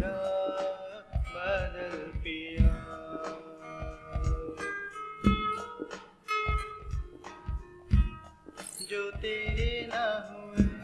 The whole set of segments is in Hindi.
बदल पिया। जो तेरे ना हुए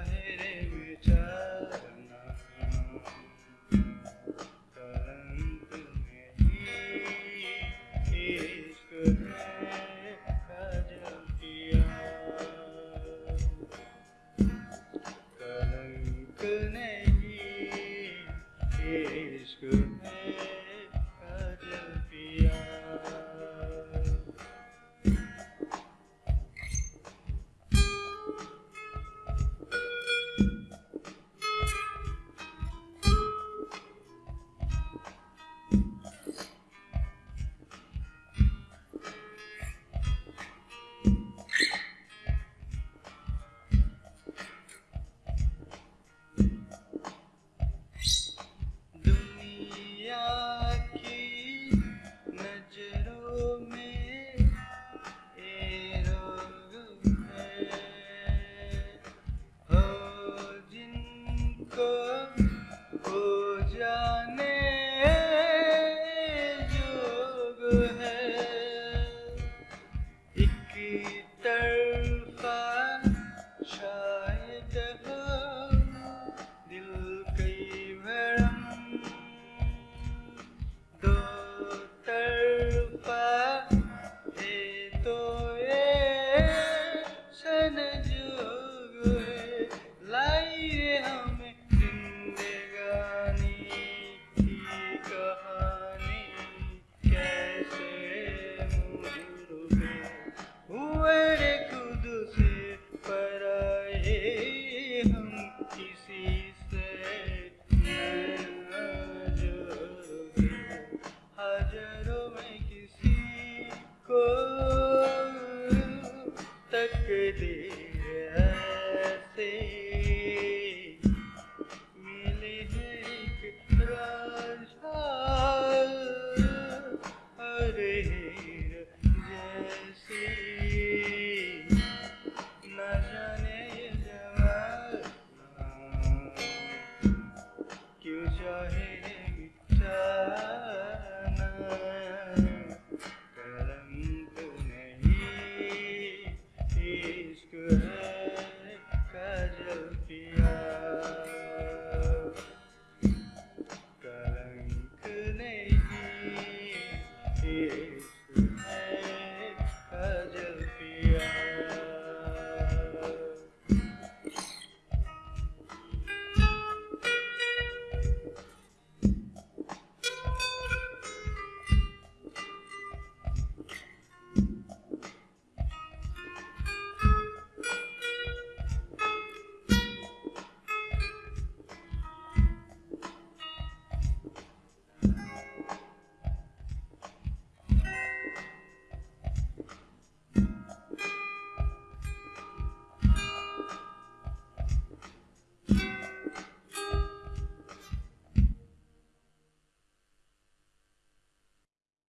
ahead and